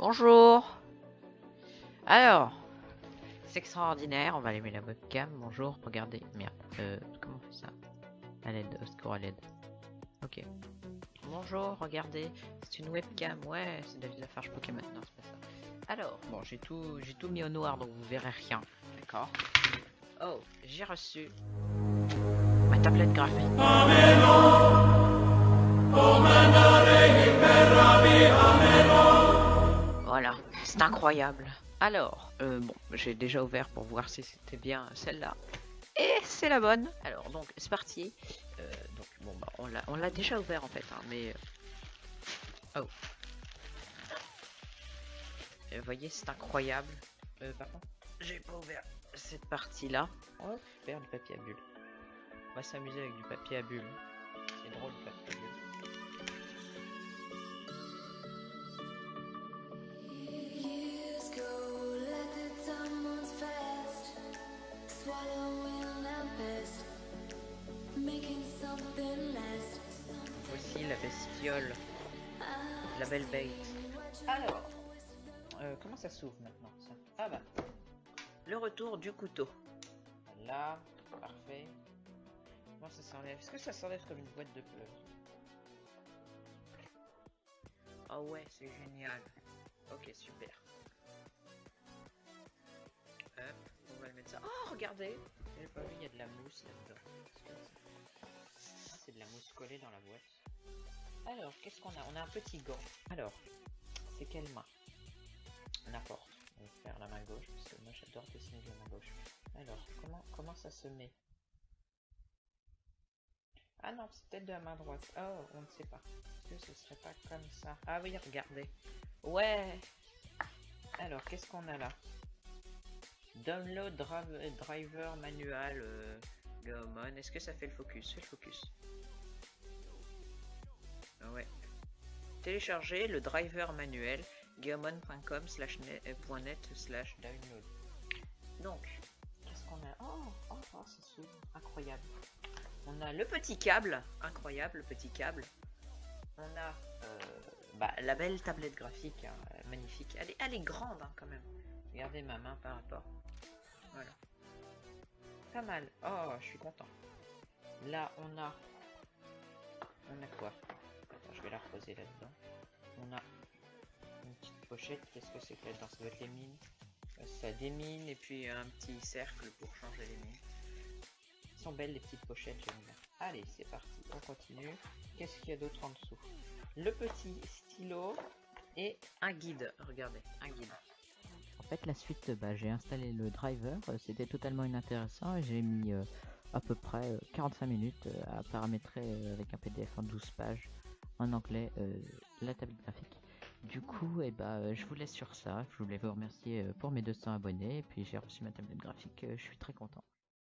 Bonjour. Alors, c'est extraordinaire. On va allumer la webcam. Bonjour. Regardez. Merde. Euh, comment on fait ça? À l'aide. Au secours à l'aide. Ok. Bonjour. Regardez. C'est une webcam. Ouais. C'est David Lafarge Pokémon. Non, c'est pas ça. Alors, bon, j'ai tout, j'ai tout mis au noir, donc vous verrez rien. D'accord. Oh, j'ai reçu ma tablette graphique. C'est incroyable. Alors, euh, bon, j'ai déjà ouvert pour voir si c'était bien celle-là. Et c'est la bonne. Alors, donc, c'est parti. Euh, donc, bon, bah, on l'a- on déjà ouvert en fait, hein, mais... Oh. Euh, Vous voyez, c'est incroyable. J'ai pas ouvert cette partie-là. Oh, super, du papier à bulles. On va s'amuser avec du papier à bulles. C'est drôle, le papier bestiole. La belle bête. Alors, euh, comment ça s'ouvre maintenant ça Ah bah, le retour du couteau. Là, parfait. Comment ça s'enlève? Est-ce que ça s'enlève comme une boîte de fleurs? Oh ouais, c'est génial. Ok, super. Hop, on va le mettre ça. Oh, regardez pas il y a de la mousse là-dedans. C'est Ah, C'est de la mousse collée dans la boîte. Alors, qu'est-ce qu'on a? On a un petit gant. Alors, c'est quelle main? N'importe. On va faire la main gauche, parce que moi j'adore dessiner de la main gauche. Alors, comment, comment ça se met? Ah non, c'est peut-être de la main droite. Oh, on ne sait pas. Est-ce que ce serait pas comme ça? Ah oui, regardez. Ouais Alors, qu'est-ce qu'on a là? Download driver manual euh. Est-ce que ça fait le focus? Fais le focus. Ah Ouais. Télécharger le driver manuel gaomon.com slash euh, net slash download. Donc, qu'est-ce qu'on a? Oh, oh, oh s'ouvre. Incroyable. On a le petit câble. Incroyable, le petit câble. On a euh, bah, la belle tablette graphique. hein, magnifique. Elle est, grande hein, quand même. Regardez ma main par rapport. Voilà. Pas mal. Oh, je suis content. Là, on a... On a quoi? Je vais la reposer là-dedans. On a une petite pochette. Qu'est-ce que c'est que là-dedans Ça doit être les mines? Euh, Ça démine et puis un petit cercle pour changer les mines. Elles sont belles les petites pochettes, j'aime bien. Allez, c'est parti. On continue. Qu'est-ce qu'il y a d'autre en dessous? Le petit stylo et un guide. Regardez, un guide. En fait, la suite, bah, j'ai installé le driver, euh, c'était totalement inintéressant j'ai mis euh, à peu près euh, 45 minutes à paramétrer avec un PDF en 12 pages en anglais euh, la tablette graphique. Du coup, eh bah, euh, je vous laisse sur ça. Je voulais vous remercier euh, pour mes 200 abonnés et puis j'ai reçu ma tablette graphique. je suis très content.